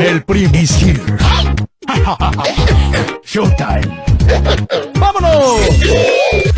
El Prim is here. Showtime. ¡Vámonos!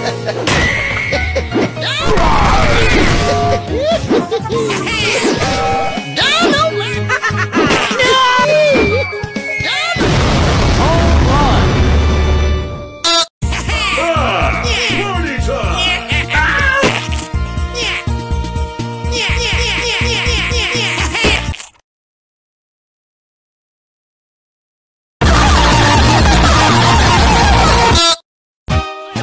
Who wants some? Party time!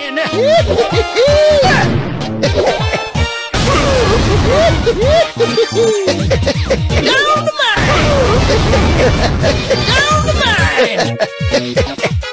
Down the mine! Down the mine!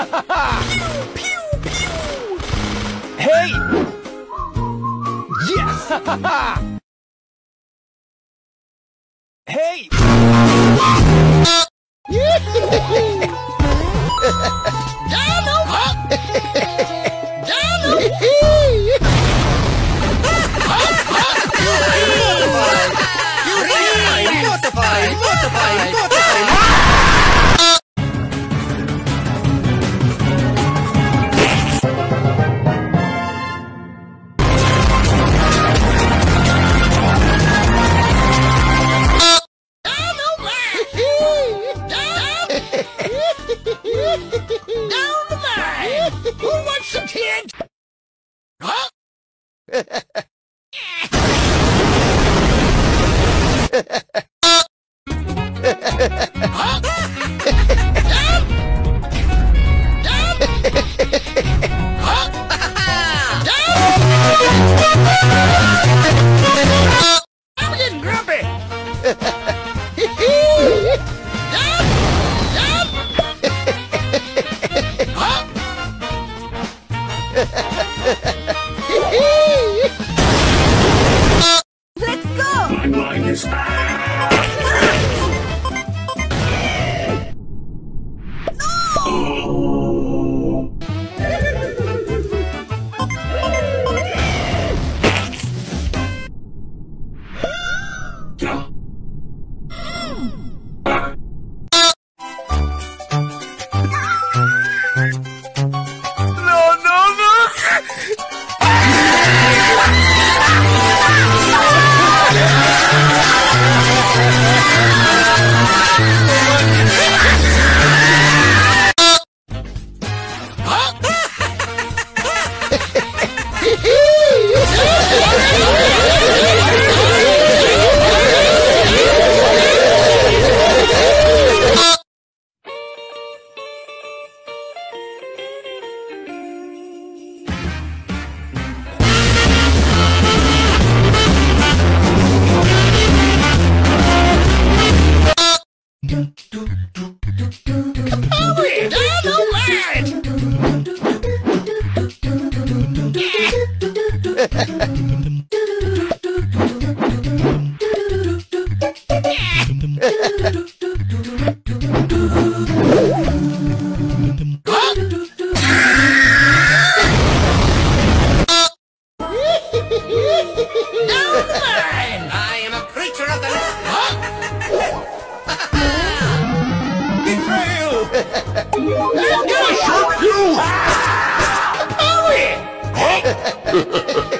piu, piu, piu. Hey! Yes! timeline is... No! Oh. yeah. He's gonna shoot you! Hurry!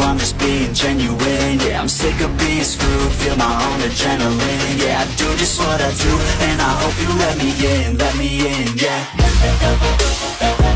I'm just being genuine. Yeah, I'm sick of being screwed, feel my own adrenaline. Yeah, I do just what I do, and I hope you let me in, let me in, yeah.